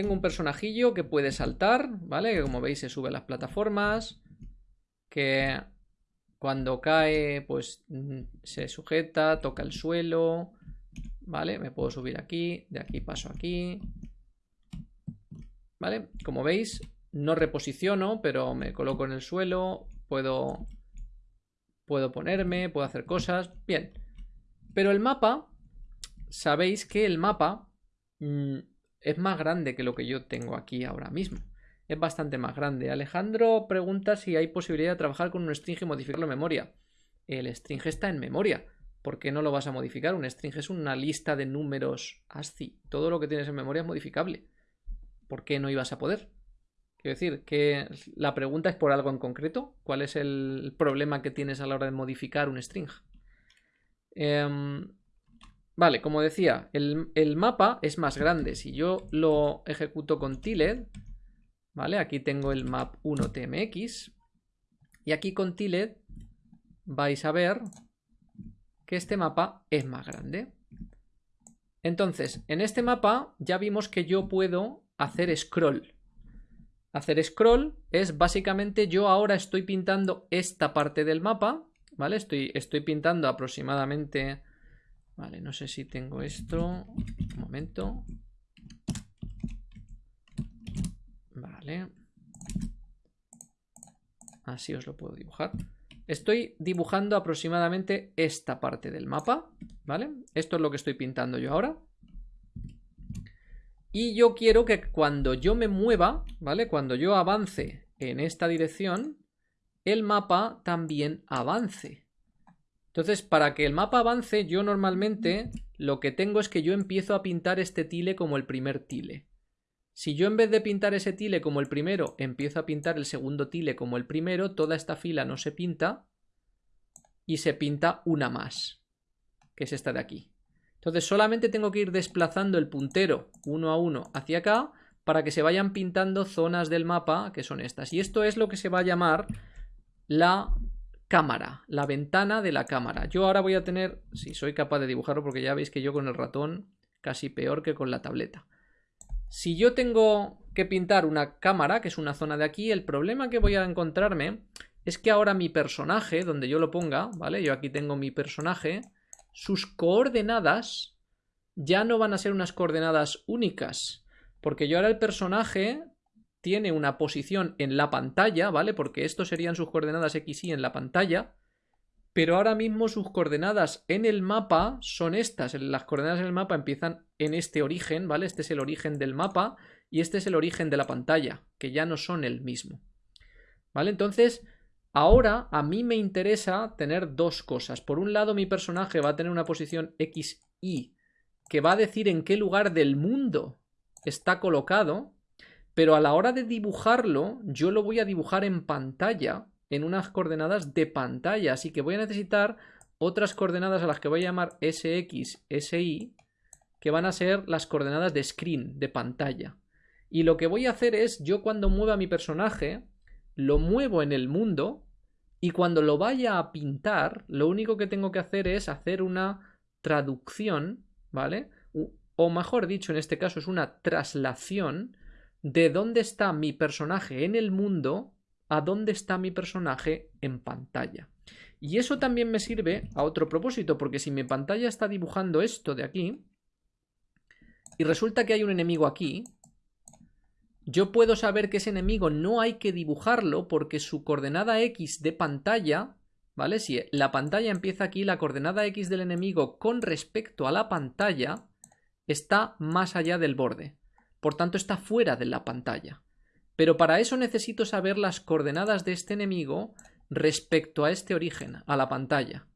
tengo un personajillo que puede saltar, ¿vale? Que como veis se sube a las plataformas, que cuando cae pues mm, se sujeta, toca el suelo, ¿vale? Me puedo subir aquí, de aquí paso aquí, ¿vale? Como veis, no reposiciono, pero me coloco en el suelo, puedo, puedo ponerme, puedo hacer cosas, bien. Pero el mapa, sabéis que el mapa mm, es más grande que lo que yo tengo aquí ahora mismo. Es bastante más grande. Alejandro pregunta si hay posibilidad de trabajar con un string y modificarlo en memoria. El string está en memoria. ¿Por qué no lo vas a modificar? Un string es una lista de números ASCII. Todo lo que tienes en memoria es modificable. ¿Por qué no ibas a poder? Quiero decir, que la pregunta es por algo en concreto. ¿Cuál es el problema que tienes a la hora de modificar un string? Em, vale, como decía, el, mapa es más grande. Si yo lo ejecuto con tiled, ¿vale? Aquí tengo el map 1 tmx. Y aquí con tiled vais a ver que este mapa es más grande. Entonces, en este mapa ya vimos que yo puedo hacer scroll. Hacer scroll es básicamente yo ahora estoy pintando esta parte del mapa, ¿vale? Estoy, estoy pintando aproximadamente... Vale, no sé si tengo esto. Un momento. Vale. Así os lo puedo dibujar. Estoy dibujando aproximadamente esta parte del mapa, ¿vale? Esto es lo que estoy pintando yo ahora. Y yo quiero que cuando yo me mueva, ¿vale? Cuando yo avance en esta dirección, el mapa también avance. Entonces, para que el mapa avance, yo normalmente lo que tengo es que yo empiezo a pintar este tile como el primer tile. Si yo en vez de pintar ese tile como el primero, empiezo a pintar el segundo tile como el primero, toda esta fila no se pinta y se pinta una más, que es esta de aquí. Entonces solamente tengo que ir desplazando el puntero uno a uno hacia acá para que se vayan pintando zonas del mapa que son estas. Y esto es lo que se va a llamar la cámara, la ventana de la cámara. Yo ahora voy a tener, si soy capaz de dibujarlo porque ya veis que yo con el ratón casi peor que con la tableta. Si yo tengo que pintar una cámara, que es una zona de aquí, el problema que voy a encontrarme es que ahora mi personaje, donde yo lo ponga, ¿vale? Yo aquí tengo mi personaje sus coordenadas ya no van a ser unas coordenadas únicas, porque yo ahora el personaje tiene una posición en la pantalla, ¿vale? Porque estos serían sus coordenadas X y en la pantalla, pero ahora mismo sus coordenadas en el mapa son estas. Las coordenadas en el mapa empiezan en este origen, ¿vale? Este es el origen del mapa y este es el origen de la pantalla, que ya no son el mismo. ¿Vale? Entonces, Ahora a mí me interesa tener dos cosas. Por un lado mi personaje va a tener una posición XY que va a decir en qué lugar del mundo está colocado, pero a la hora de dibujarlo yo lo voy a dibujar en pantalla, en unas coordenadas de pantalla, así que voy a necesitar otras coordenadas a las que voy a llamar SX, SY, que van a ser las coordenadas de screen, de pantalla. Y lo que voy a hacer es, yo cuando mueva mi personaje, lo muevo en el mundo y cuando lo vaya a pintar, lo único que tengo que hacer es hacer una traducción, ¿vale? O mejor dicho, en este caso es una traslación de dónde está mi personaje en el mundo a dónde está mi personaje en pantalla. Y eso también me sirve a otro propósito, porque si mi pantalla está dibujando esto de aquí, y resulta que hay un enemigo aquí, yo puedo saber que ese enemigo no hay que dibujarlo porque su coordenada X de pantalla, ¿vale? Si la pantalla empieza aquí, la coordenada X del enemigo con respecto a la pantalla está más allá del borde. Por tanto, está fuera de la pantalla. Pero para eso necesito saber las coordenadas de este enemigo respecto a este origen, a la pantalla.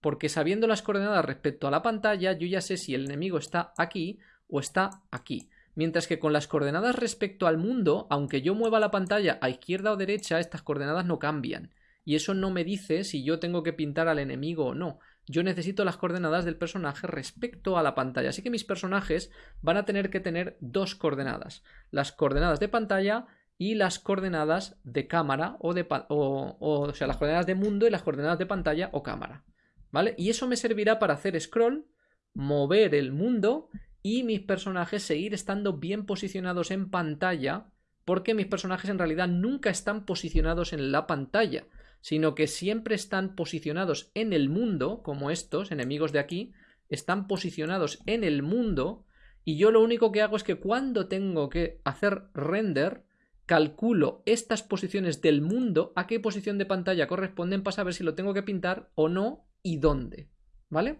Porque sabiendo las coordenadas respecto a la pantalla, yo ya sé si el enemigo está aquí o está aquí. Mientras que con las coordenadas respecto al mundo, aunque yo mueva la pantalla a izquierda o derecha, estas coordenadas no cambian. Y eso no me dice si yo tengo que pintar al enemigo o no. Yo necesito las coordenadas del personaje respecto a la pantalla. Así que mis personajes van a tener que tener dos coordenadas. Las coordenadas de pantalla y las coordenadas de cámara o de... O, o, sea, las coordenadas de mundo y las coordenadas de pantalla o cámara. ¿Vale? Y eso me servirá para hacer scroll, mover el mundo y mis personajes seguir estando bien posicionados en pantalla porque mis personajes en realidad nunca están posicionados en la pantalla, sino que siempre están posicionados en el mundo, como estos enemigos de aquí, están posicionados en el mundo y yo lo único que hago es que cuando tengo que hacer render, calculo estas posiciones del mundo, a qué posición de pantalla corresponden para saber si lo tengo que pintar o no y dónde. ¿Vale?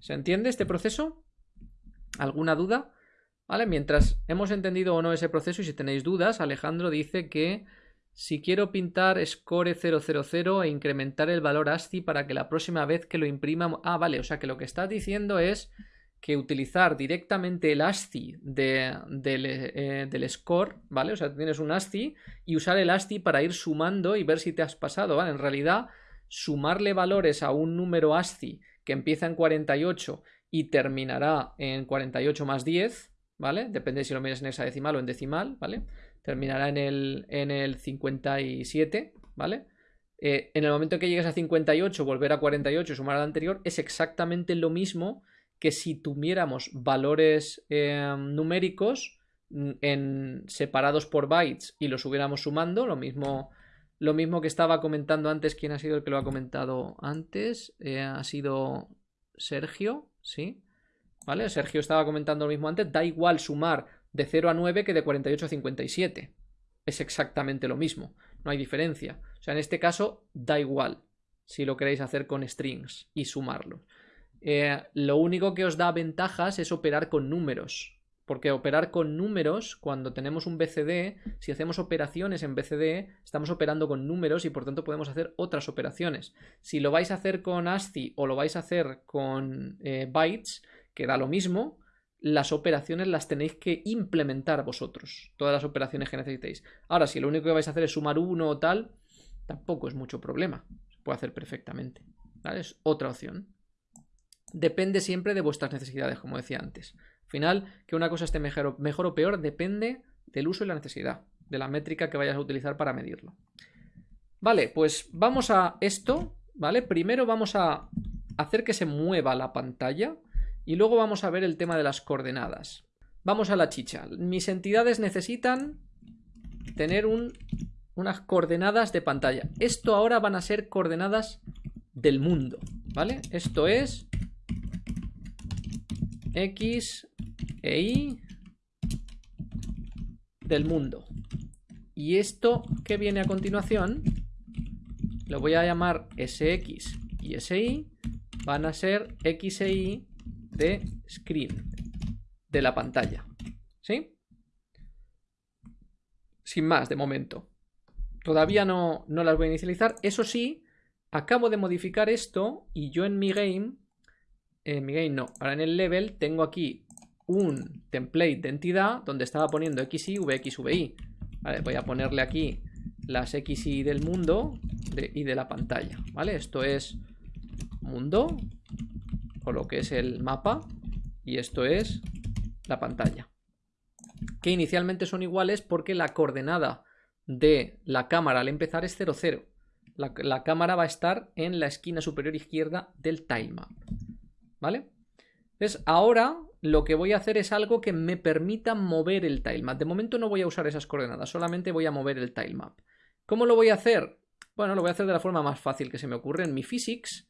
¿Se entiende este proceso? ¿Alguna duda? ¿Vale? Mientras hemos entendido o no ese proceso y si tenéis dudas, Alejandro dice que si quiero pintar score 000 e incrementar el valor ASCII para que la próxima vez que lo imprima... Ah, vale, o sea que lo que estás diciendo es que utilizar directamente el ASCII de, eh, del, score, ¿vale? O sea, tienes un ASCII y usar el ASCII para ir sumando y ver si te has pasado, ¿vale? En realidad, sumarle valores a un número ASCII que empieza en 48 y terminará en 48 más 10, ¿vale? Depende si lo miras en hexadecimal o en decimal, ¿vale? Terminará en el, en el 57, ¿vale? Eh, en el momento que llegues a 58, volver a 48 y sumar al anterior, es exactamente lo mismo que si tuviéramos valores em, numéricos mm, en, separados por bytes y los hubiéramos sumando, lo mismo, lo mismo que estaba comentando antes, ¿quién ha sido el que lo ha comentado antes? Eh, ha sido Sergio, ¿sí? ¿Vale? Sergio estaba comentando lo mismo antes, da igual sumar de 0 a 9 que de 48 a 57. Es exactamente lo mismo, no hay diferencia. O sea, en este caso da igual si lo queréis hacer con strings y sumarlo. Eh, lo único que os da ventajas es operar con números. Porque operar con números, cuando tenemos un BCD, si hacemos operaciones en BCD, estamos operando con números y por tanto podemos hacer otras operaciones. Si lo vais a hacer con ASCII o lo vais a hacer con eh, bytes, que da lo mismo, las operaciones las tenéis que implementar vosotros. Todas las operaciones que necesitéis. Ahora, si lo único que vais a hacer es sumar uno o tal, tampoco es mucho problema. Se puede hacer perfectamente. Es otra opción depende siempre de vuestras necesidades, como decía antes. Al final, que una cosa esté mejor, o peor depende del uso y la necesidad, de la métrica que vayas a utilizar para medirlo. Vale, pues vamos a esto, ¿vale? Primero vamos a hacer que se mueva la pantalla y luego vamos a ver el tema de las coordenadas. Vamos a la chicha. Mis entidades necesitan tener unas coordenadas de pantalla. Esto ahora van a ser coordenadas del mundo, ¿vale? Esto es X e Y del mundo. Y esto que viene a continuación, lo voy a llamar SX y SY, van a ser X e Y de screen, de la pantalla. ¿Sí? Sin más, de momento. Todavía no, no las voy a inicializar. Eso sí, acabo de modificar esto y yo en mi game en mi game no. Ahora en el level tengo aquí un template de entidad donde estaba poniendo XY, VX, VY. Vale, voy a ponerle aquí las XY del mundo y de la pantalla. ¿Vale? Esto es mundo o lo que es el mapa y esto es la pantalla. Que inicialmente son iguales porque la coordenada de la cámara al empezar es 0, 0. La, la cámara va a estar en la esquina superior izquierda del tilemap. ¿vale? Entonces, ahora lo que voy a hacer es algo que me permita mover el tilemap. De momento no voy a usar esas coordenadas, solamente voy a mover el tilemap. ¿Cómo lo voy a hacer? Bueno, lo voy a hacer de la forma más fácil que se me ocurre en mi physics.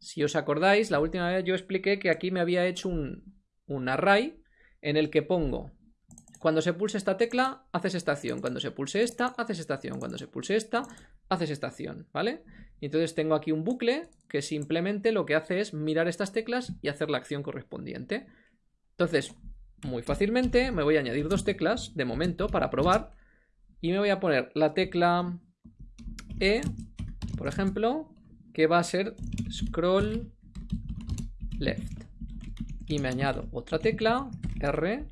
Si os acordáis, la última vez yo expliqué que aquí me había hecho un, un array en el que pongo cuando se pulse esta tecla, haces estación. Cuando se pulse esta, haces estación. Cuando se pulse esta, haces estación, ¿vale? entonces tengo aquí un bucle que simplemente lo que hace es mirar estas teclas y hacer la acción correspondiente. Entonces, muy fácilmente me voy a añadir dos teclas de momento para probar y me voy a poner la tecla E, por ejemplo, que va a ser scroll left. Y me añado otra tecla, R,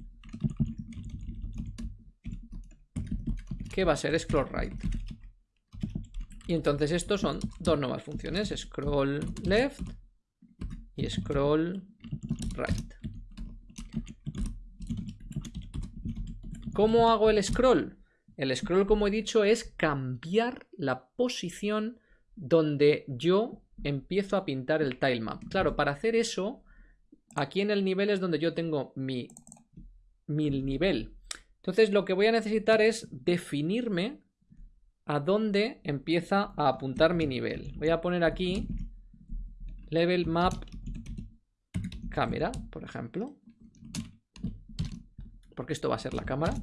que va a ser scroll right. Y entonces estos son dos nuevas funciones, scroll left y scroll right. ¿Cómo hago el scroll? El scroll, como he dicho, es cambiar la posición donde yo empiezo a pintar el tilemap. Claro, para hacer eso aquí en el nivel es donde yo tengo mi, mi nivel. Entonces lo que voy a necesitar es definirme a dónde empieza a apuntar mi nivel. Voy a poner aquí level map cámara, por ejemplo. Porque esto va a ser la cámara.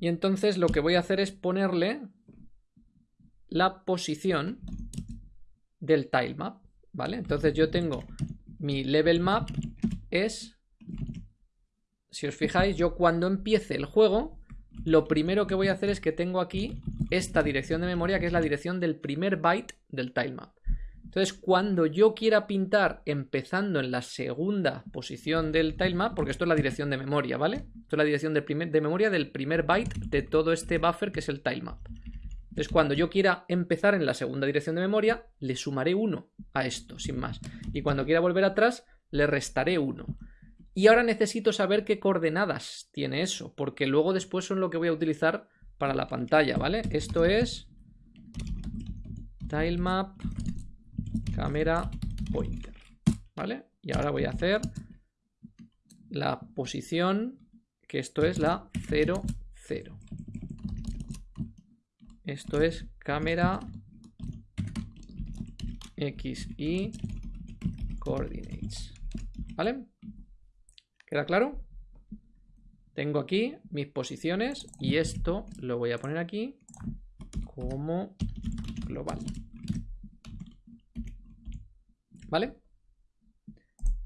Y entonces lo que voy a hacer es ponerle la posición del tilemap, ¿vale? Entonces yo tengo mi level map es, si os fijáis, yo cuando empiece el juego, lo primero que voy a hacer es que tengo aquí esta dirección de memoria, que es la dirección del primer byte del tilemap. Entonces, cuando yo quiera pintar empezando en la segunda posición del tilemap, porque esto es la dirección de memoria, ¿vale? Esto es la dirección de, de memoria del primer byte de todo este buffer que es el tilemap. Entonces, cuando yo quiera empezar en la segunda dirección de memoria, le sumaré 1 a esto, sin más. Y cuando quiera volver atrás, le restaré 1. Y ahora necesito saber qué coordenadas tiene eso, porque luego después son lo que voy a utilizar para la pantalla, ¿vale? Esto es tilemap cámara pointer, ¿vale? Y ahora voy a hacer la posición, que esto es la 0, 0. Esto es cámara x, y coordinates, ¿vale? ¿Queda claro? Tengo aquí mis posiciones y esto lo voy a poner aquí como global. ¿Vale?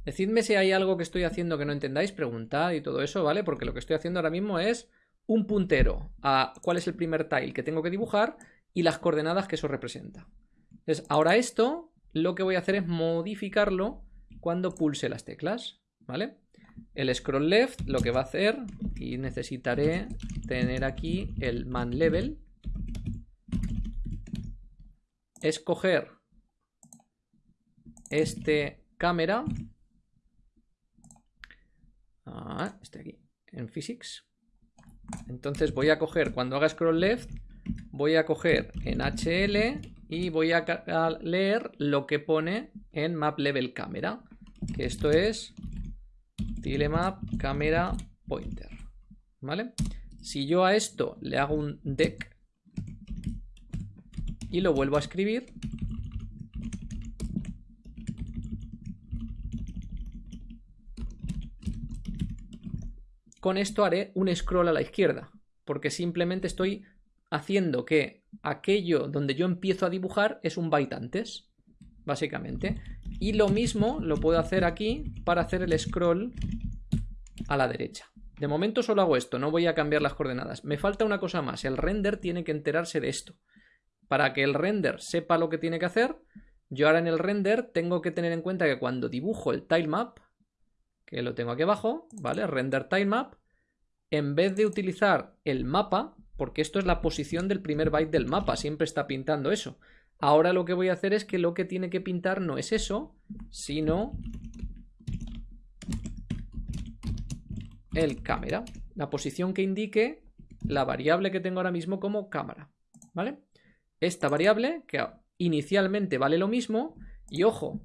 Decidme si hay algo que estoy haciendo que no entendáis, preguntad y todo eso, ¿vale? Porque lo que estoy haciendo ahora mismo es un puntero a cuál es el primer tile que tengo que dibujar y las coordenadas que eso representa. Entonces, ahora esto lo que voy a hacer es modificarlo cuando pulse las teclas, ¿vale? El scroll left lo que va a hacer, y necesitaré tener aquí el man level, es coger este cámara. Ah, este aquí, en physics. Entonces voy a coger, cuando haga scroll left, voy a coger en HL y voy a leer lo que pone en map level camera. Que esto es tilemap camera pointer. ¿Vale? Si yo a esto le hago un deck y lo vuelvo a escribir, Con esto haré un scroll a la izquierda, porque simplemente estoy haciendo que aquello donde yo empiezo a dibujar es un byte antes, básicamente. Y lo mismo lo puedo hacer aquí para hacer el scroll a la derecha. De momento solo hago esto, no voy a cambiar las coordenadas. Me falta una cosa más, el render tiene que enterarse de esto. Para que el render sepa lo que tiene que hacer, yo ahora en el render tengo que tener en cuenta que cuando dibujo el tilemap, que lo tengo aquí abajo, ¿vale? Render tilemap. En vez de utilizar el mapa, porque esto es la posición del primer byte del mapa, siempre está pintando eso. Ahora lo que voy a hacer es que lo que tiene que pintar no es eso, sino el cámara. La posición que indique la variable que tengo ahora mismo como cámara, ¿vale? Esta variable, que inicialmente vale lo mismo, y ojo,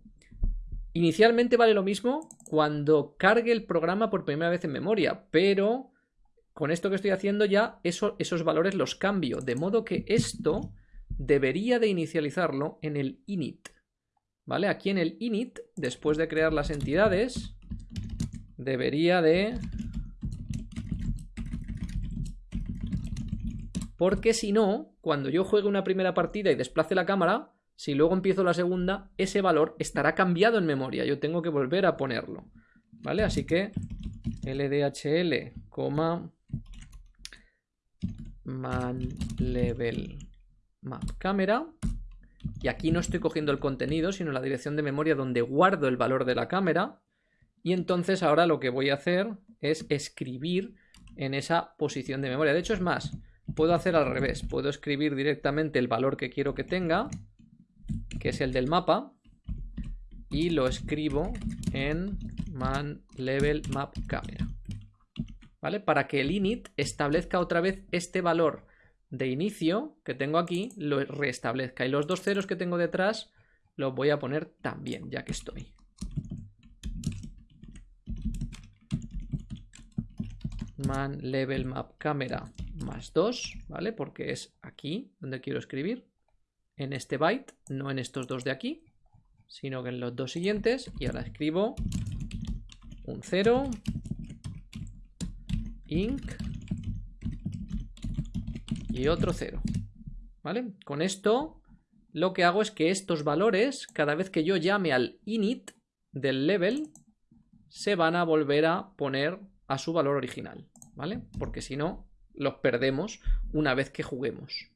Inicialmente vale lo mismo cuando cargue el programa por primera vez en memoria, pero con esto que estoy haciendo ya esos valores los cambio, de modo que esto debería de inicializarlo en el init. ¿Vale? Aquí en el init, después de crear las entidades, debería de... Porque si no, cuando yo juegue una primera partida y desplace la cámara, si luego empiezo la segunda, ese valor estará cambiado en memoria. Yo tengo que volver a ponerlo. ¿Vale? Así que ldhl, man level map. Y aquí no estoy cogiendo el contenido, sino la dirección de memoria donde guardo el valor de la cámara. Y entonces ahora lo que voy a hacer es escribir en esa posición de memoria. De hecho es más, puedo hacer al revés. Puedo escribir directamente el valor que quiero que tenga que es el del mapa, y lo escribo en man level map camera. ¿Vale? Para que el init establezca otra vez este valor de inicio que tengo aquí, lo restablezca. Y los dos ceros que tengo detrás los voy a poner también, ya que estoy. Man level map camera más 2, ¿vale? Porque es aquí donde quiero escribir en este byte, no en estos dos de aquí, sino que en los dos siguientes. Y ahora escribo un 0, inc y otro 0, ¿vale? Con esto lo que hago es que estos valores, cada vez que yo llame al init del level, se van a volver a poner a su valor original, ¿vale? Porque si no, los perdemos una vez que juguemos.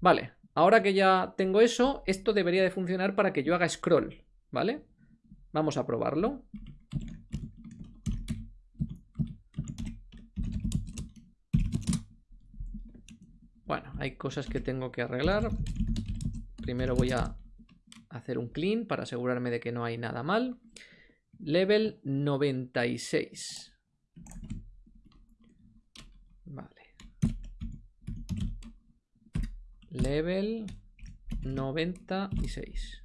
Vale, ahora que ya tengo eso, esto debería de funcionar para que yo haga scroll, ¿vale? Vamos a probarlo. Bueno, hay cosas que tengo que arreglar. Primero voy a hacer un clean para asegurarme de que no hay nada mal. Level 96. Vale. Level 96.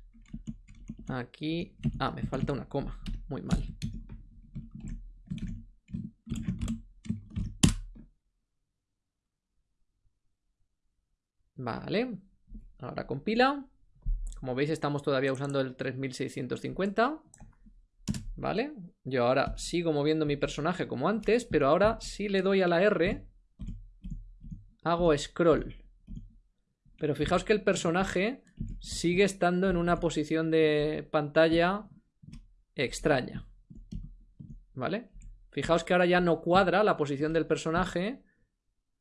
Aquí... Ah, me falta una coma. Muy mal. Vale. Ahora compila. Como veis estamos todavía usando el 3650. ¿Vale? Yo ahora sigo moviendo mi personaje como antes, pero ahora si le doy a la R, hago scroll. Pero fijaos que el personaje sigue estando en una posición de pantalla extraña. ¿Vale? Fijaos que ahora ya no cuadra la posición del personaje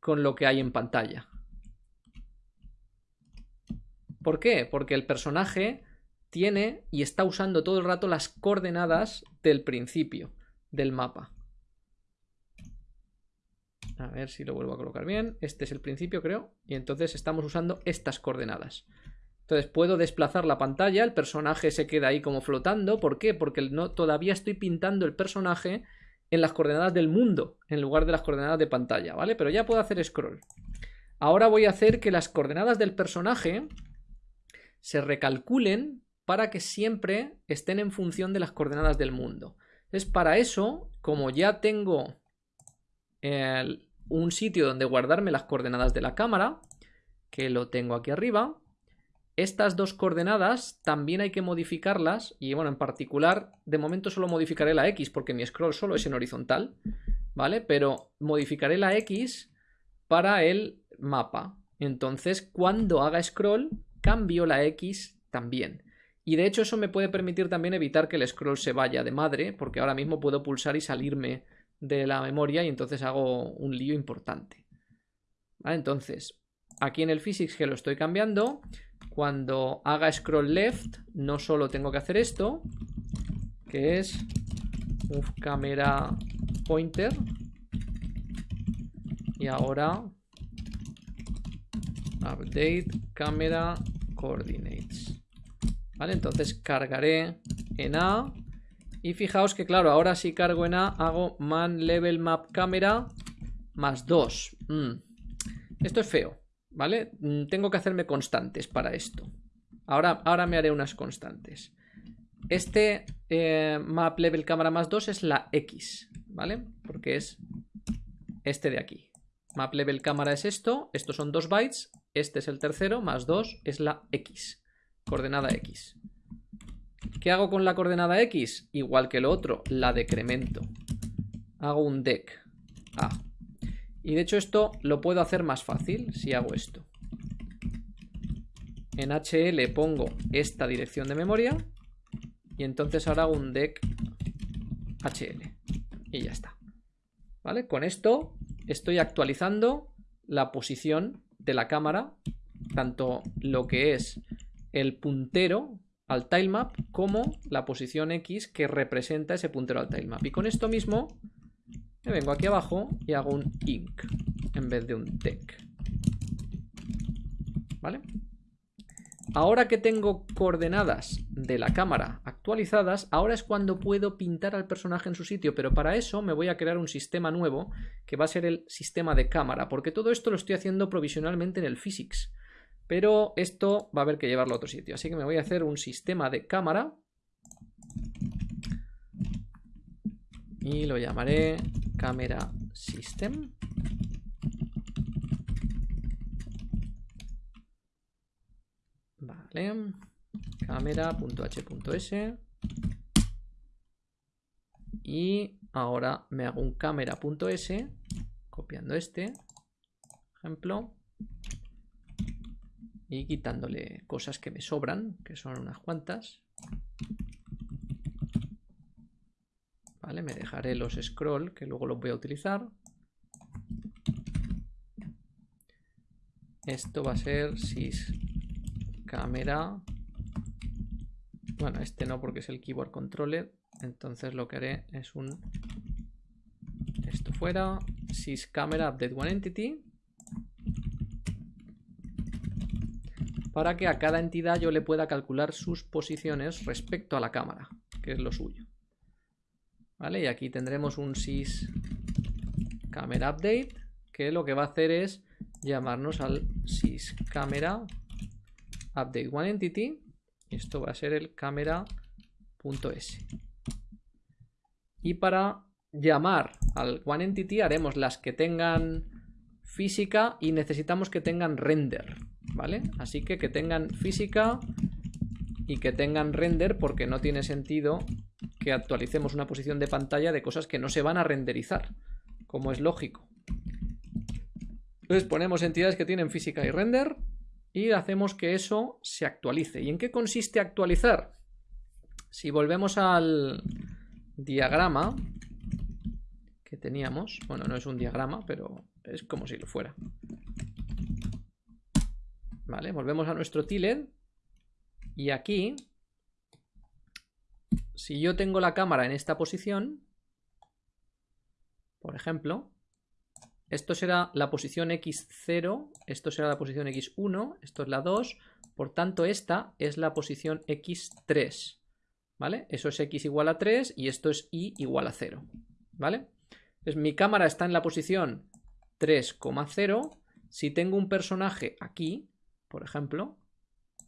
con lo que hay en pantalla. ¿Por qué? Porque el personaje tiene y está usando todo el rato las coordenadas del principio del mapa. A ver si lo vuelvo a colocar bien. Este es el principio, creo. Y entonces estamos usando estas coordenadas. Entonces puedo desplazar la pantalla, el personaje se queda ahí como flotando. ¿Por qué? Porque no, todavía estoy pintando el personaje en las coordenadas del mundo, en lugar de las coordenadas de pantalla, ¿vale? Pero ya puedo hacer scroll. Ahora voy a hacer que las coordenadas del personaje se recalculen para que siempre estén en función de las coordenadas del mundo. Es para eso, como ya tengo un sitio donde guardarme las coordenadas de la cámara, que lo tengo aquí arriba, estas dos coordenadas también hay que modificarlas y bueno, en particular, de momento solo modificaré la X porque mi scroll solo es en horizontal, ¿vale? Pero modificaré la X para el mapa. Entonces, cuando haga scroll, cambio la X también. Y de hecho eso me puede permitir también evitar que el scroll se vaya de madre, porque ahora mismo puedo pulsar y salirme de la memoria y entonces hago un lío importante. Entonces, aquí en el physics que lo estoy cambiando, cuando haga scroll left, no solo tengo que hacer esto, que es move camera pointer, y ahora update camera coordinates. Entonces cargaré en A. Y fijaos que, claro, ahora si cargo en A, hago man level map camera más 2. Mm. Esto es feo, ¿vale? Mm, tengo que hacerme constantes para esto. Ahora, ahora me haré unas constantes. Este eh, map level cámara más 2 es la X, ¿vale? Porque es este de aquí. Map level cámara es esto, estos son 2 bytes, este es el tercero, más 2 es la X coordenada X. ¿Qué hago con la coordenada X? Igual que lo otro, la decremento. Hago un dec A. Y de hecho esto lo puedo hacer más fácil si hago esto. En HL pongo esta dirección de memoria y entonces ahora hago un dec HL. Y ya está. ¿Vale? Con esto estoy actualizando la posición de la cámara, tanto lo que es el puntero al tilemap como la posición X que representa ese puntero al tilemap. Y con esto mismo me vengo aquí abajo y hago un inc en vez de un dec. ¿Vale? Ahora que tengo coordenadas de la cámara actualizadas, ahora es cuando puedo pintar al personaje en su sitio, pero para eso me voy a crear un sistema nuevo que va a ser el sistema de cámara, porque todo esto lo estoy haciendo provisionalmente en el Physics. Pero esto va a haber que llevarlo a otro sitio. Así que me voy a hacer un sistema de cámara. Y lo llamaré camera system. Vale. Camera.h.s. Y ahora me hago un camera.s, copiando este ejemplo y quitándole cosas que me sobran, que son unas cuantas. Vale, me dejaré los scroll, que luego los voy a utilizar. Esto va a ser sys camera. Bueno, este no porque es el keyboard controller. Entonces lo que haré es un esto fuera sys camera update one entity para que a cada entidad yo le pueda calcular sus posiciones respecto a la cámara, que es lo suyo. ¿Vale? Y aquí tendremos un sys camera update, que lo que va a hacer es llamarnos al sys camera update one entity. Esto va a ser el camera.s. Y para llamar al one entity haremos las que tengan física y necesitamos que tengan render. ¿Vale? Así que que tengan física y que tengan render porque no tiene sentido que actualicemos una posición de pantalla de cosas que no se van a renderizar, como es lógico. Entonces ponemos entidades que tienen física y render y hacemos que eso se actualice. ¿Y en qué consiste actualizar? Si volvemos al diagrama que teníamos, bueno, no es un diagrama, pero es como si lo fuera. Vale, volvemos a nuestro tiled. Y aquí, si yo tengo la cámara en esta posición, por ejemplo, esto será la posición x0, esto será la posición x1, esto es la 2, por tanto esta es la posición x3, ¿vale? Eso es x igual a 3 y esto es y igual a 0, ¿vale? Entonces mi cámara está en la posición 3,0, si tengo un personaje aquí, por ejemplo,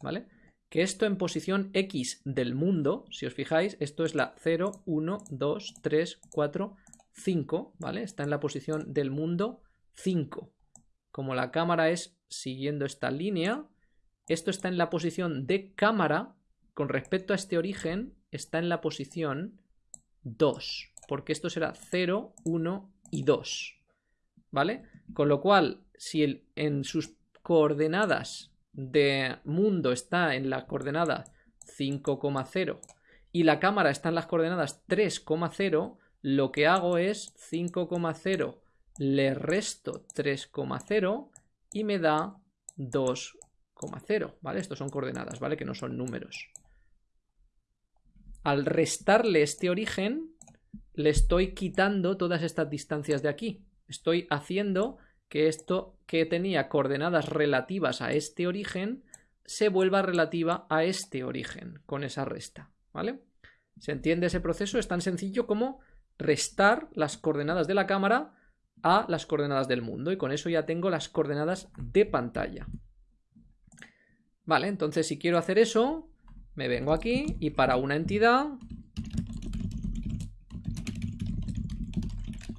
¿vale? Que esto en posición X del mundo, si os fijáis, esto es la 0, 1, 2, 3, 4, 5, ¿vale? Está en la posición del mundo 5. Como la cámara es siguiendo esta línea, esto está en la posición de cámara, con respecto a este origen, está en la posición 2, porque esto será 0, 1 y 2, ¿vale? Con lo cual, si en sus coordenadas de mundo está en la coordenada 5,0 y la cámara está en las coordenadas 3,0, lo que hago es 5,0 le resto 3,0 y me da 2,0, ¿vale? Estos son coordenadas, ¿vale? Que no son números. Al restarle este origen, le estoy quitando todas estas distancias de aquí. Estoy haciendo que esto que tenía coordenadas relativas a este origen se vuelva relativa a este origen con esa resta, ¿vale? ¿Se entiende ese proceso? Es tan sencillo como restar las coordenadas de la cámara a las coordenadas del mundo y con eso ya tengo las coordenadas de pantalla. Vale, entonces si quiero hacer eso, me vengo aquí y para una entidad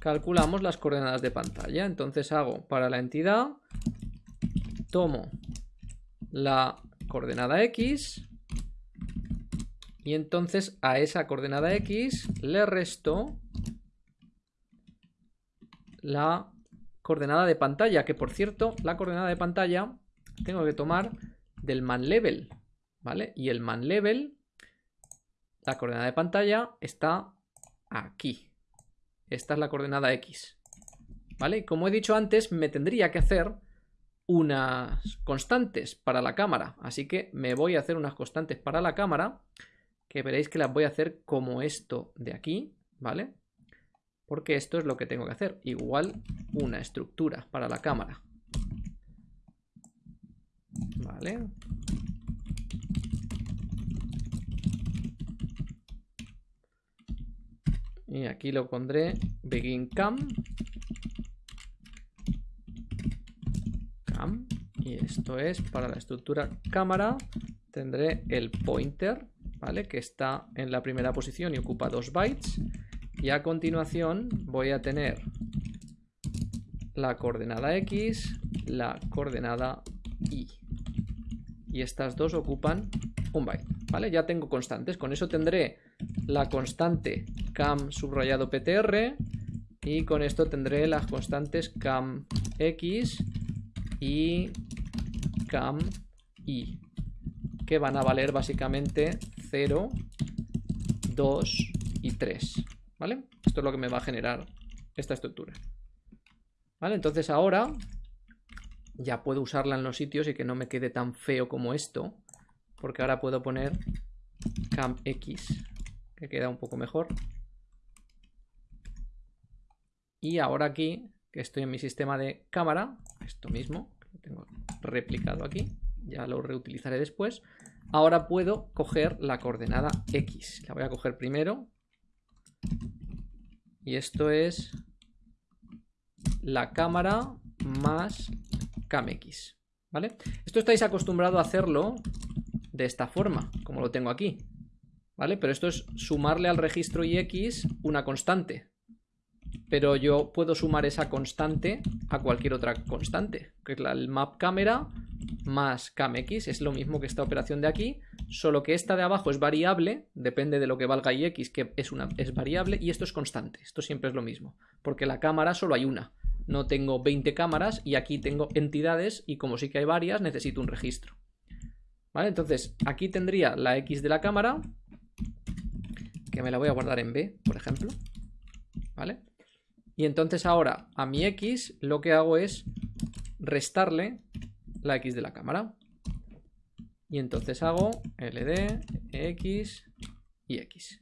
calculamos las coordenadas de pantalla. Entonces hago para la entidad, tomo la coordenada X y entonces a esa coordenada X le resto la coordenada de pantalla, que por cierto, la coordenada de pantalla tengo que tomar del man level, ¿vale? Y el man level, la coordenada de pantalla está aquí. Esta es la coordenada X. ¿Vale? Como he dicho antes, me tendría que hacer unas constantes para la cámara. Así que me voy a hacer unas constantes para la cámara, que veréis que las voy a hacer como esto de aquí, ¿vale? Porque esto es lo que tengo que hacer. Igual una estructura para la cámara. ¿Vale? Y aquí lo pondré begin cam. Cam. Y esto es para la estructura cámara. Tendré el pointer, ¿vale? Que está en la primera posición y ocupa 2 bytes. Y a continuación voy a tener la coordenada X, la coordenada Y. Y estas dos ocupan un byte, ¿vale? Ya tengo constantes. Con eso tendré la constante cam subrayado ptr y con esto tendré las constantes cam x y cam y que van a valer básicamente 0, 2 y 3. ¿Vale? Esto es lo que me va a generar esta estructura. ¿Vale? Entonces ahora ya puedo usarla en los sitios y que no me quede tan feo como esto. Porque ahora puedo poner CamX, que queda un poco mejor. Y ahora aquí, que estoy en mi sistema de cámara, esto mismo, que lo tengo replicado aquí, ya lo reutilizaré después. Ahora puedo coger la coordenada X. La voy a coger primero. Y esto es la cámara más CamX. ¿Vale? Esto estáis acostumbrado a hacerlo de esta forma, como lo tengo aquí. ¿Vale? Pero esto es sumarle al registro IX una constante. Pero yo puedo sumar esa constante a cualquier otra constante, que es la, el map cámara más CamX. Es lo mismo que esta operación de aquí, solo que esta de abajo es variable, depende de lo que valga IX, que es, una, es variable, y esto es constante. Esto siempre es lo mismo, porque la cámara solo hay una. No tengo 20 cámaras y aquí tengo entidades y como sí que hay varias, necesito un registro. ¿Vale? Entonces, aquí tendría la X de la cámara, que me la voy a guardar en B, por ejemplo. ¿Vale? Y entonces ahora a mi X lo que hago es restarle la X de la cámara. Y entonces hago LD, X y X.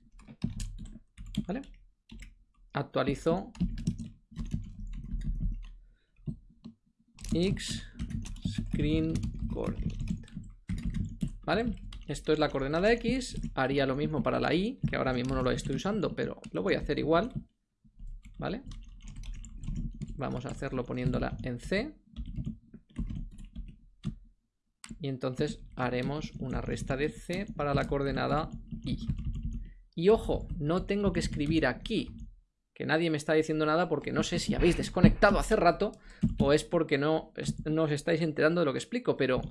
¿Vale? Actualizo X screen coordinate. ¿Vale? Esto es la coordenada X. Haría lo mismo para la Y, que ahora mismo no lo estoy usando, pero lo voy a hacer igual. ¿Vale? Vamos a hacerlo poniéndola en C. Y entonces haremos una resta de C para la coordenada Y. Y ojo, no tengo que escribir aquí, que nadie me está diciendo nada porque no sé si habéis desconectado hace rato o es porque no, no os estáis enterando de lo que explico, pero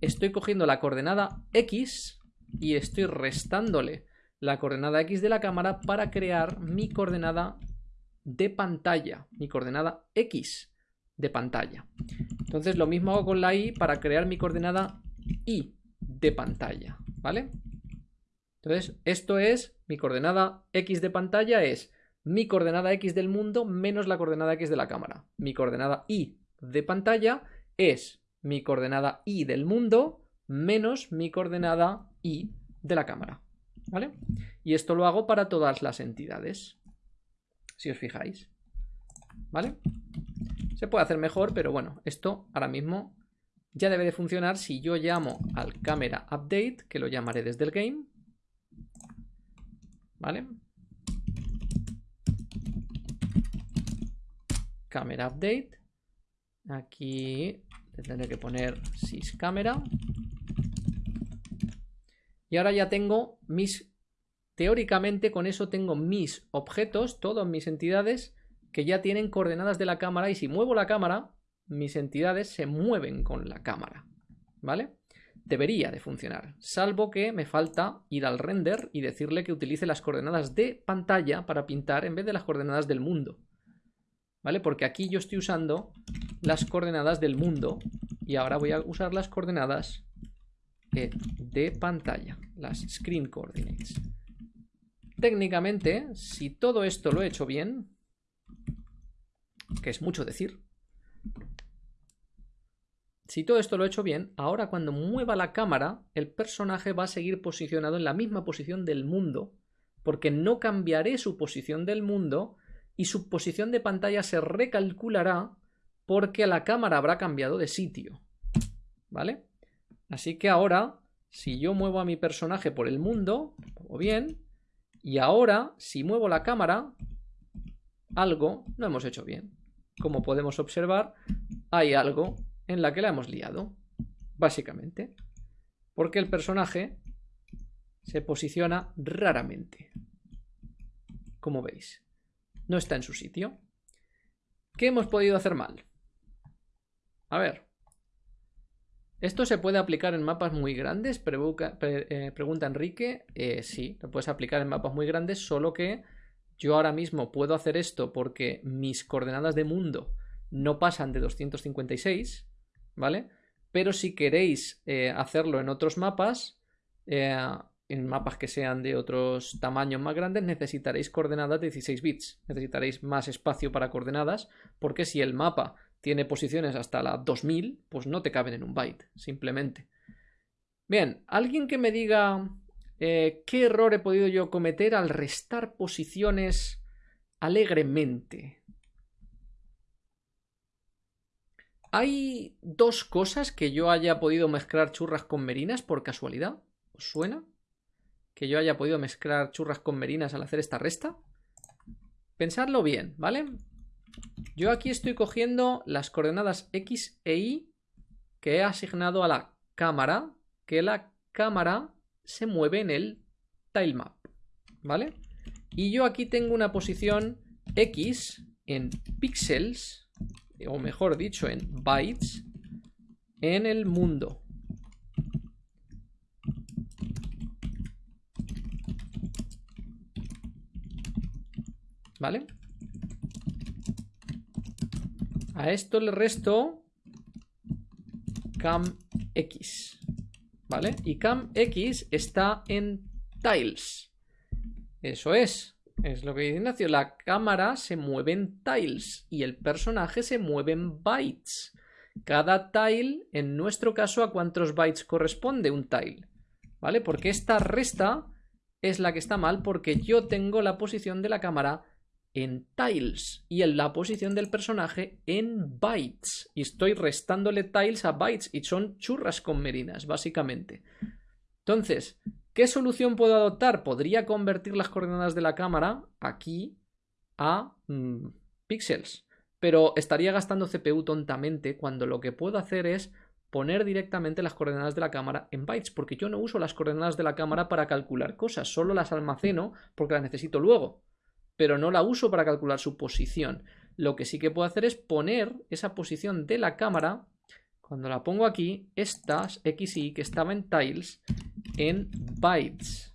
estoy cogiendo la coordenada X y estoy restándole la coordenada X de la cámara para crear mi coordenada de pantalla, mi coordenada X de pantalla. Entonces lo mismo hago con la Y para crear mi coordenada Y de pantalla, ¿vale? Entonces esto es, mi coordenada X de pantalla es mi coordenada X del mundo menos la coordenada X de la cámara. Mi coordenada Y de pantalla es mi coordenada Y del mundo menos mi coordenada Y de la cámara, ¿vale? Y esto lo hago para todas las entidades si os fijáis. ¿Vale? Se puede hacer mejor, pero bueno, esto ahora mismo ya debe de funcionar si yo llamo al camera update, que lo llamaré desde el game. ¿Vale? Camera update. Aquí tendré que poner syscamera. Y ahora ya tengo mis Teóricamente con eso tengo mis objetos, todas mis entidades, que ya tienen coordenadas de la cámara y si muevo la cámara, mis entidades se mueven con la cámara. ¿Vale? Debería de funcionar, salvo que me falta ir al render y decirle que utilice las coordenadas de pantalla para pintar en vez de las coordenadas del mundo. ¿Vale? Porque aquí yo estoy usando las coordenadas del mundo y ahora voy a usar las coordenadas de pantalla, las screen coordinates. Técnicamente, si todo esto lo he hecho bien, que es mucho decir, si todo esto lo he hecho bien, ahora cuando mueva la cámara, el personaje va a seguir posicionado en la misma posición del mundo, porque no cambiaré su posición del mundo y su posición de pantalla se recalculará porque la cámara habrá cambiado de sitio. ¿Vale? Así que ahora, si yo muevo a mi personaje por el mundo, o bien, y ahora, si muevo la cámara, algo no hemos hecho bien. Como podemos observar, hay algo en la que la hemos liado, básicamente. Porque el personaje se posiciona raramente. como veis. No está en su sitio. ¿Qué hemos podido hacer mal? A ver. ¿Esto se puede aplicar en mapas muy grandes? Eh, pregunta Enrique. Eh, sí, lo puedes aplicar en mapas muy grandes, solo que yo ahora mismo puedo hacer esto porque mis coordenadas de mundo no pasan de 256, ¿vale? Pero si queréis eh, hacerlo en otros mapas, en mapas que sean de otros tamaños más grandes, necesitaréis coordenadas de 16 bits. Necesitaréis más espacio para coordenadas, porque si el mapa tiene posiciones hasta la 2000, pues no te caben en un byte, simplemente. Bien, alguien que me diga eh, qué error he podido yo cometer al restar posiciones alegremente. ¿Hay dos cosas que yo haya podido mezclar churras con merinas por casualidad? ¿Os suena? ¿Que yo haya podido mezclar churras con merinas al hacer esta resta? Pensadlo bien, ¿vale? Yo aquí estoy cogiendo las coordenadas X e Y que he asignado a la cámara, que la cámara se mueve en el tilemap, ¿vale? Y yo aquí tengo una posición X en píxeles, o mejor dicho, en bytes, en el mundo. ¿Vale? A esto le resto cam x. ¿Vale? Y cam x está en tiles. Eso es. Es lo que dice Ignacio. La cámara se mueve en tiles y el personaje se mueve en bytes. Cada tile, en nuestro caso, ¿a cuántos bytes corresponde un tile? ¿Vale? Porque esta resta es la que está mal porque yo tengo la posición de la cámara en tiles y en la posición del personaje en bytes. Y estoy restándole tiles a bytes y son churras con merinas, básicamente. Entonces, ¿qué solución puedo adoptar? Podría convertir las coordenadas de la cámara aquí a mm, píxeles. Pero estaría gastando CPU tontamente cuando lo que puedo hacer es poner directamente las coordenadas de la cámara en bytes, porque yo no uso las coordenadas de la cámara para calcular cosas, solo las almaceno porque las necesito luego pero no la uso para calcular su posición. Lo que sí que puedo hacer es poner esa posición de la cámara, cuando la pongo aquí, estas X y que estaba en tiles, en bytes.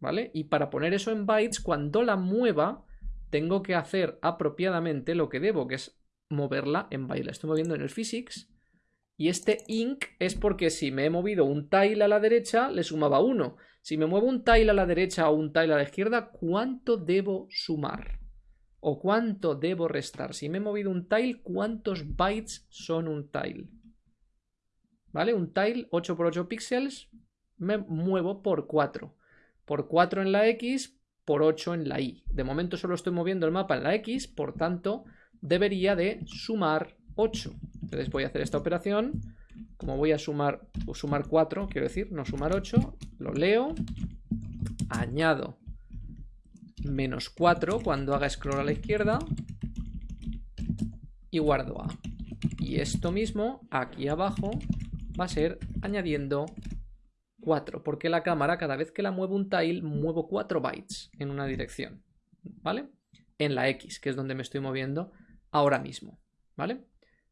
¿Vale? Y para poner eso en bytes, cuando la mueva, tengo que hacer apropiadamente lo que debo, que es moverla en bytes. La estoy moviendo en el physics. Y este inc es porque si me he movido un tile a la derecha, le sumaba 1. Si me muevo un tile a la derecha o un tile a la izquierda, ¿cuánto debo sumar? ¿O cuánto debo restar? Si me he movido un tile, ¿cuántos bytes son un tile? ¿Vale? Un tile 8 por 8 píxeles me muevo por 4. Por 4 en la X, por 8 en la Y. De momento solo estoy moviendo el mapa en la X, por tanto, debería de sumar 8. Entonces voy a hacer esta operación como voy a sumar, sumar 4, quiero decir, no sumar 8, lo leo, añado menos 4 cuando haga scroll a la izquierda y guardo A. Y esto mismo, aquí abajo, va a ser añadiendo 4, porque la cámara, cada vez que la muevo un tile, muevo 4 bytes en una dirección, ¿vale? En la X, que es donde me estoy moviendo ahora mismo, ¿vale?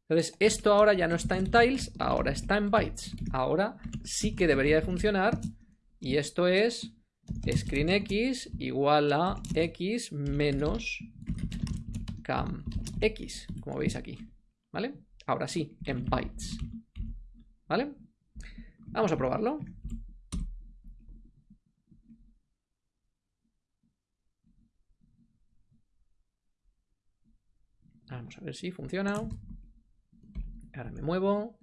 Entonces, esto ahora ya no está en tiles, ahora está en bytes. Ahora sí que debería de funcionar. Y esto es screen x igual a x menos cam x, como veis aquí. ¿Vale? Ahora sí, en bytes. ¿Vale? Vamos a probarlo. Vamos a ver si funciona. Ahora me muevo.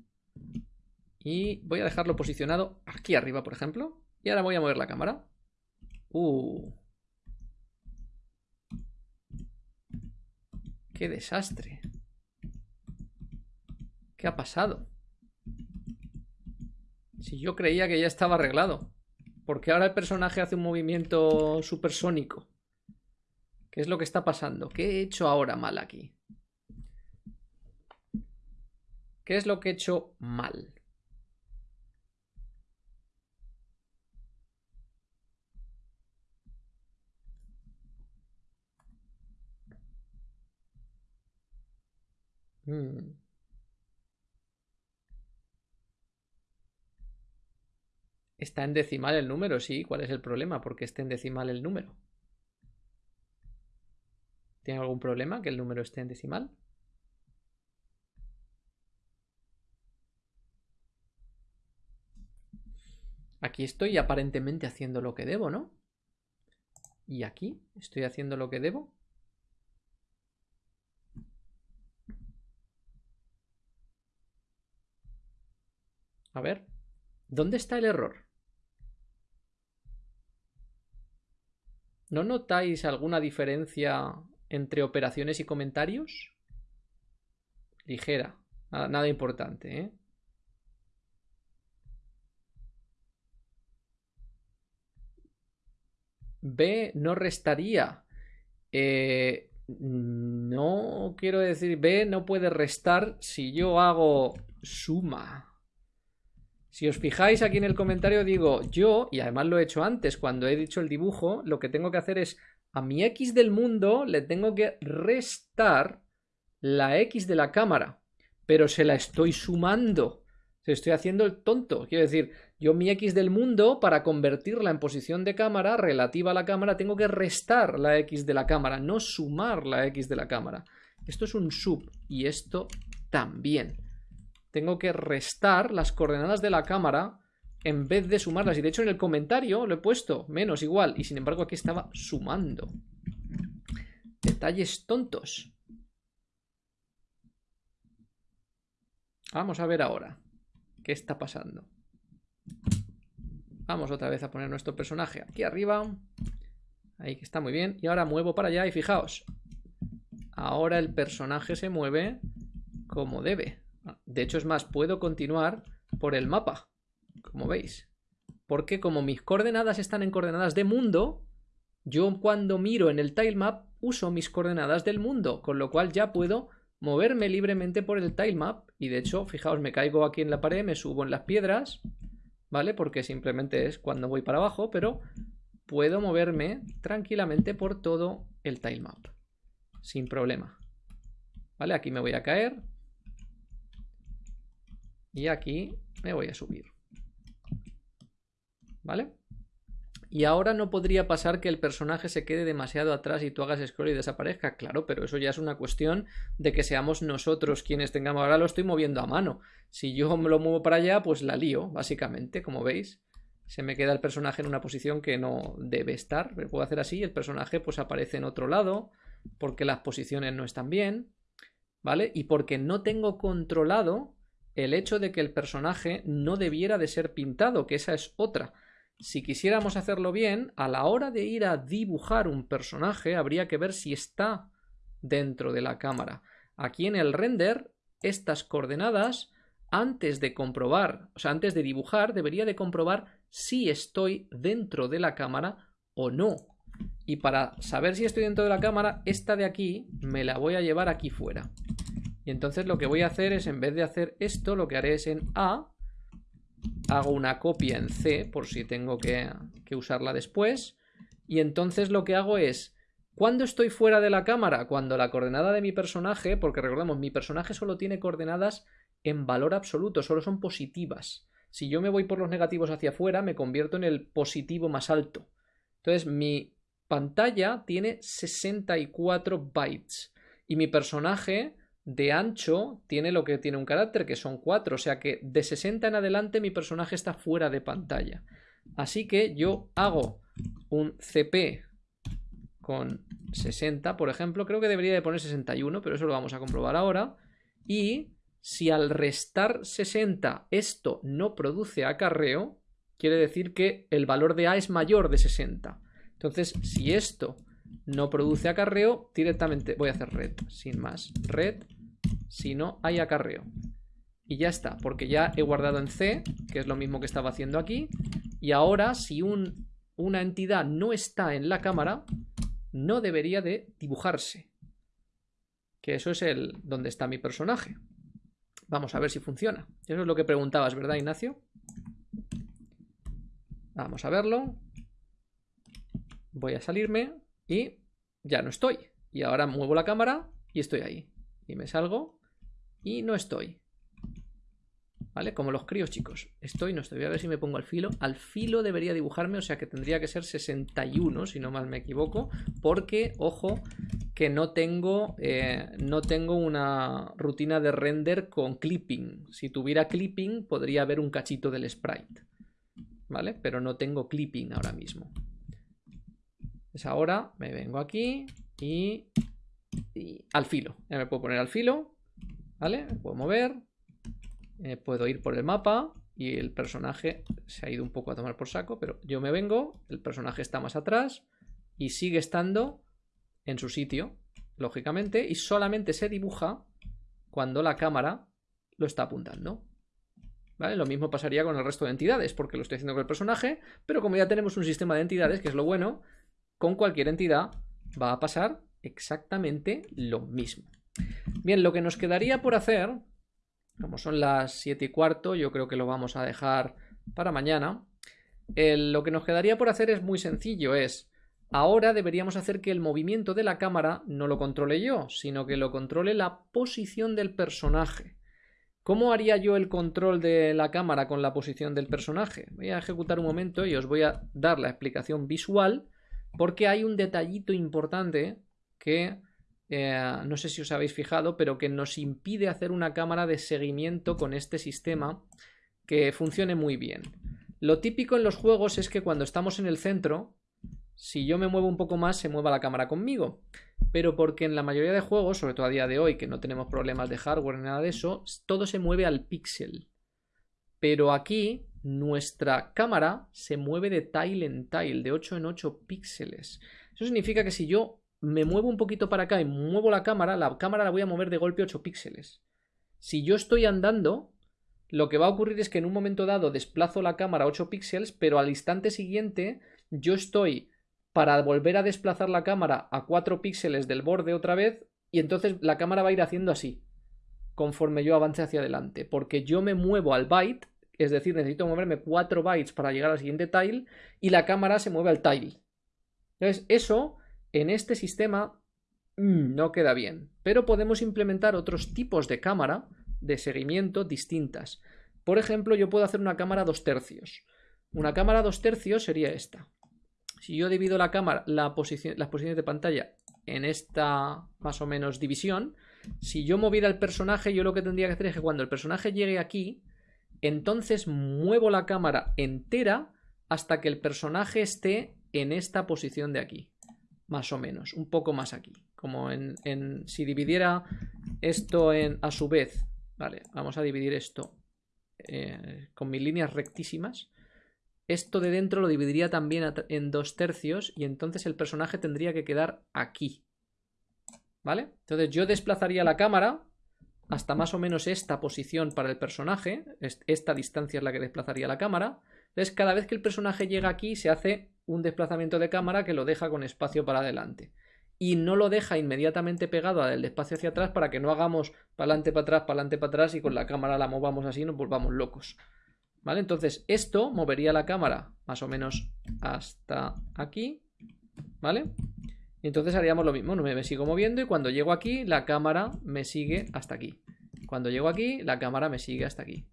Y voy a dejarlo posicionado aquí arriba, por ejemplo. Y ahora voy a mover la cámara. Uh. ¡Qué desastre! ¿Qué ha pasado? Si yo creía que ya estaba arreglado. Porque ahora el personaje hace un movimiento supersónico. ¿Qué es lo que está pasando? ¿Qué he hecho ahora mal aquí? ¿Qué es lo que he hecho mal? Hmm. Está en decimal el número, sí. ¿Cuál es el problema? Porque esté en decimal el número. ¿Tiene algún problema que el número esté en decimal? Aquí estoy aparentemente haciendo lo que debo, ¿no? Y aquí estoy haciendo lo que debo. A ver, ¿dónde está el error? ¿No notáis alguna diferencia entre operaciones y comentarios? Ligera, nada, importante, ¿eh? B no restaría. Eh, no quiero decir, B no puede restar si yo hago suma. Si os fijáis aquí en el comentario digo yo, y además lo he hecho antes cuando he dicho el dibujo, lo que tengo que hacer es a mi X del mundo le tengo que restar la X de la cámara, pero se la estoy sumando. Se estoy haciendo el tonto. Quiero decir, yo mi X del mundo, para convertirla en posición de cámara relativa a la cámara, tengo que restar la X de la cámara, no sumar la X de la cámara. Esto es un sub y esto también tengo que restar las coordenadas de la cámara en vez de sumarlas. Y de hecho en el comentario lo he puesto menos igual. Y sin embargo aquí estaba sumando. Detalles tontos. Vamos a ver ahora qué está pasando. Vamos otra vez a poner nuestro personaje aquí arriba. Ahí que está muy bien. Y ahora muevo para allá y fijaos. Ahora el personaje se mueve como debe. De hecho, es más, puedo continuar por el mapa, como veis. Porque como mis coordenadas están en coordenadas de mundo, yo cuando miro en el tilemap uso mis coordenadas del mundo, con lo cual ya puedo moverme libremente por el tilemap. Y de hecho, fijaos, me caigo aquí en la pared, me subo en las piedras, ¿vale? Porque simplemente es cuando voy para abajo, pero puedo moverme tranquilamente por todo el tilemap, sin problema. ¿Vale? Aquí me voy a caer, y aquí me voy a subir. ¿Vale? Y ahora no podría pasar que el personaje se quede demasiado atrás y tú hagas scroll y desaparezca. Claro, pero eso ya es una cuestión de que seamos nosotros quienes tengamos. Ahora lo estoy moviendo a mano. Si yo me lo muevo para allá, pues la lío, básicamente, como veis. Se me queda el personaje en una posición que no debe estar. Me puedo hacer así y el personaje pues aparece en otro lado porque las posiciones no están bien. ¿Vale? Y porque no tengo controlado el hecho de que el personaje no debiera de ser pintado, que esa es otra. Si quisiéramos hacerlo bien, a la hora de ir a dibujar un personaje, habría que ver si está dentro de la cámara. Aquí en el render, estas coordenadas, antes de comprobar, o sea, antes de dibujar, debería de comprobar si estoy dentro de la cámara o no. Y para saber si estoy dentro de la cámara, esta de aquí me la voy a llevar aquí fuera. Y entonces lo que voy a hacer es, en vez de hacer esto, lo que haré es en A, hago una copia en C, por si tengo que, usarla después, y entonces lo que hago es, cuando estoy fuera de la cámara? Cuando la coordenada de mi personaje, porque recordemos, mi personaje solo tiene coordenadas en valor absoluto, solo son positivas. Si yo me voy por los negativos hacia afuera, me convierto en el positivo más alto. Entonces, mi pantalla tiene 64 bytes y mi personaje de ancho tiene lo que tiene un carácter, que son 4, o sea que de 60 en adelante mi personaje está fuera de pantalla. Así que yo hago un CP con 60, por ejemplo, creo que debería de poner 61, pero eso lo vamos a comprobar ahora. Y si al restar 60 esto no produce acarreo, quiere decir que el valor de A es mayor de 60. Entonces, si esto no produce acarreo, directamente voy a hacer red, sin más. Red, si no hay acarreo. Y ya está, porque ya he guardado en C, que es lo mismo que estaba haciendo aquí. Y ahora, si un, una entidad no está en la cámara, no debería de dibujarse. Que eso es el donde está mi personaje. Vamos a ver si funciona. Eso es lo que preguntabas, ¿verdad, Ignacio? Vamos a verlo. Voy a salirme. Y ya no estoy. Y ahora muevo la cámara y estoy ahí. Y me salgo y no estoy. ¿Vale? Como los críos, chicos. Estoy, no estoy. Voy a ver si me pongo al filo. Al filo debería dibujarme, o sea que tendría que ser 61, si no mal me equivoco. Porque, ojo, que no tengo, eh, no tengo una rutina de render con clipping. Si tuviera clipping, podría haber un cachito del sprite. ¿Vale? Pero no tengo clipping ahora mismo. Pues ahora me vengo aquí y, y al filo. Ya me puedo poner al filo. ¿Vale? Puedo mover eh, puedo ir por el mapa y el personaje se ha ido un poco a tomar por saco, pero yo me vengo, el personaje está más atrás y sigue estando en su sitio, lógicamente, y solamente se dibuja cuando la cámara lo está apuntando. ¿Vale? Lo mismo pasaría con el resto de entidades, porque lo estoy haciendo con el personaje, pero como ya tenemos un sistema de entidades, que es lo bueno, con cualquier entidad va a pasar exactamente lo mismo. Bien, lo que nos quedaría por hacer como son las 7 y cuarto, yo creo que lo vamos a dejar para mañana. lo que nos quedaría por hacer es muy sencillo, es ahora deberíamos hacer que el movimiento de la cámara no lo controle yo, sino que lo controle la posición del personaje. ¿Cómo haría yo el control de la cámara con la posición del personaje? Voy a ejecutar un momento y os voy a dar la explicación visual porque hay un detallito importante que eh, no sé si os habéis fijado, pero que nos impide hacer una cámara de seguimiento con este sistema que funcione muy bien. Lo típico en los juegos es que cuando estamos en el centro, si yo me muevo un poco más, se mueva la cámara conmigo. Pero porque en la mayoría de juegos, sobre todo a día de hoy, que no tenemos problemas de hardware ni nada de eso, todo se mueve al píxel. Pero aquí nuestra cámara se mueve de tile en tile, de 8 en 8 píxeles. Eso significa que si yo me muevo un poquito para acá y muevo la cámara, la cámara la voy a mover de golpe 8 píxeles. Si yo estoy andando, lo que va a ocurrir es que en un momento dado desplazo la cámara 8 píxeles, pero al instante siguiente yo estoy para volver a desplazar la cámara a 4 píxeles del borde otra vez y entonces la cámara va a ir haciendo así conforme yo avance hacia adelante, porque yo me muevo al byte, es decir, necesito moverme 4 bytes para llegar al siguiente tile y la cámara se mueve al tile. Entonces, eso en este sistema mm, no queda bien, pero podemos implementar otros tipos de cámara de seguimiento distintas. Por ejemplo, yo puedo hacer una cámara dos tercios. Una cámara dos tercios sería esta. Si yo divido la cámara, las posiciones de pantalla en esta más o menos división, si yo moviera el personaje, yo lo que tendría que hacer es que cuando el personaje llegue aquí, entonces muevo la cámara entera hasta que el personaje esté en esta posición de aquí más o menos, un poco más aquí. Como en, si dividiera esto en, a su vez, vale, vamos a dividir esto eh, con mis líneas rectísimas. Esto de dentro lo dividiría también en dos tercios y entonces el personaje tendría que quedar aquí. ¿Vale? Entonces yo desplazaría la cámara hasta más o menos esta posición para el personaje. Esta distancia es la que desplazaría la cámara. Entonces cada vez que el personaje llega aquí se hace un desplazamiento de cámara que lo deja con espacio para adelante. Y no lo deja inmediatamente pegado al espacio hacia atrás para que no hagamos para adelante, para atrás, para adelante, para atrás y con la cámara la movamos así y nos volvamos locos. ¿Vale? Entonces esto movería la cámara más o menos hasta aquí. ¿Vale? Y entonces haríamos lo mismo. Me sigo moviendo y cuando llego aquí la cámara me sigue hasta aquí. Cuando llego aquí la cámara me sigue hasta aquí.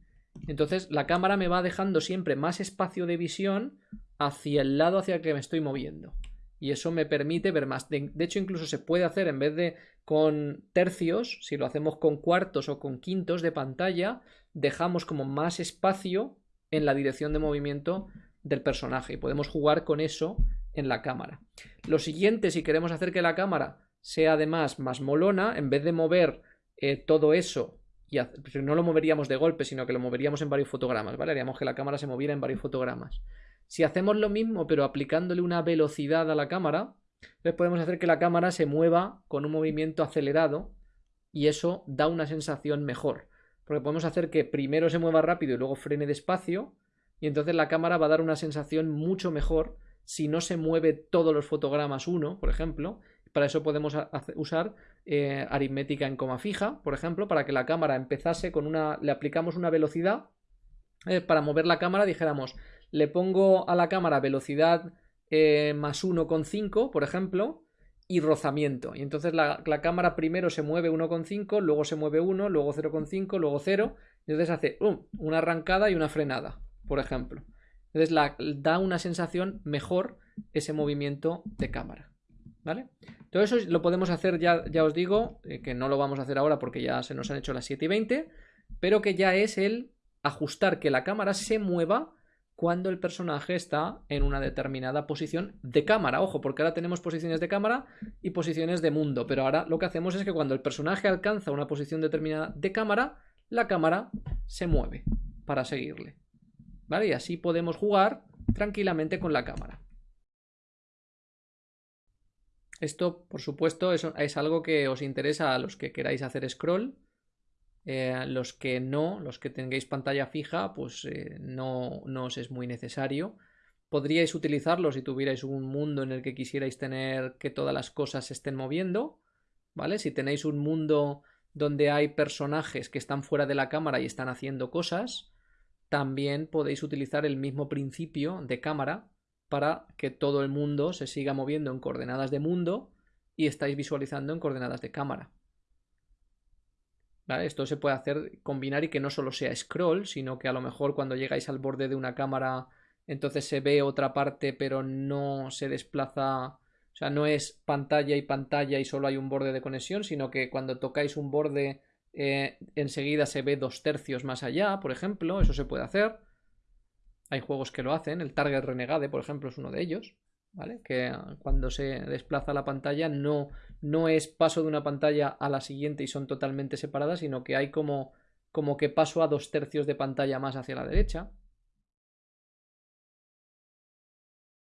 Entonces la cámara me va dejando siempre más espacio de visión hacia el lado hacia el que me estoy moviendo. Y eso me permite ver más. De, hecho, incluso se puede hacer en vez de con tercios, si lo hacemos con cuartos o con quintos de pantalla, dejamos como más espacio en la dirección de movimiento del personaje y podemos jugar con eso en la cámara. Lo siguiente, si queremos hacer que la cámara sea además más molona, en vez de mover eh, todo eso, y no lo moveríamos de golpe, sino que lo moveríamos en varios fotogramas, ¿vale? Haríamos que la cámara se moviera en varios fotogramas. Si hacemos lo mismo, pero aplicándole una velocidad a la cámara, pues podemos hacer que la cámara se mueva con un movimiento acelerado y eso da una sensación mejor. Porque podemos hacer que primero se mueva rápido y luego frene despacio y entonces la cámara va a dar una sensación mucho mejor si no se mueve todos los fotogramas uno, por ejemplo. Para eso podemos usar eh, aritmética en coma fija, por ejemplo, para que la cámara empezase con una... le aplicamos una velocidad. Eh, para mover la cámara dijéramos le pongo a la cámara velocidad eh, más 1,5, por ejemplo, y rozamiento. Y entonces la, cámara primero se mueve 1,5, luego se mueve 1, luego 0,5, luego 0. Y entonces hace una arrancada y una frenada, por ejemplo. Entonces la, da una sensación mejor ese movimiento de cámara. ¿Vale? Todo eso lo podemos hacer, ya, ya os digo, eh, que no lo vamos a hacer ahora porque ya se nos han hecho las 7 y 20, pero que ya es el ajustar que la cámara se mueva cuando el personaje está en una determinada posición de cámara. Ojo, porque ahora tenemos posiciones de cámara y posiciones de mundo, pero ahora lo que hacemos es que cuando el personaje alcanza una posición determinada de cámara, la cámara se mueve para seguirle. ¿Vale? Y así podemos jugar tranquilamente con la cámara. Esto, por supuesto, es, es algo que os interesa a los que queráis hacer scroll eh, los que no, los que tengáis pantalla fija, pues eh, no, no, os es muy necesario. Podríais utilizarlo si tuvierais un mundo en el que quisierais tener que todas las cosas se estén moviendo, ¿vale? Si tenéis un mundo donde hay personajes que están fuera de la cámara y están haciendo cosas, también podéis utilizar el mismo principio de cámara para que todo el mundo se siga moviendo en coordenadas de mundo y estáis visualizando en coordenadas de cámara. Esto se puede hacer, combinar y que no solo sea scroll, sino que a lo mejor cuando llegáis al borde de una cámara, entonces se ve otra parte, pero no se desplaza, o sea, no es pantalla y pantalla y solo hay un borde de conexión, sino que cuando tocáis un borde, eh, enseguida se ve dos tercios más allá, por ejemplo, eso se puede hacer. Hay juegos que lo hacen, el Target Renegade, por ejemplo, es uno de ellos. ¿vale? Que cuando se desplaza la pantalla no, no es paso de una pantalla a la siguiente y son totalmente separadas, sino que hay como, como que paso a dos tercios de pantalla más hacia la derecha.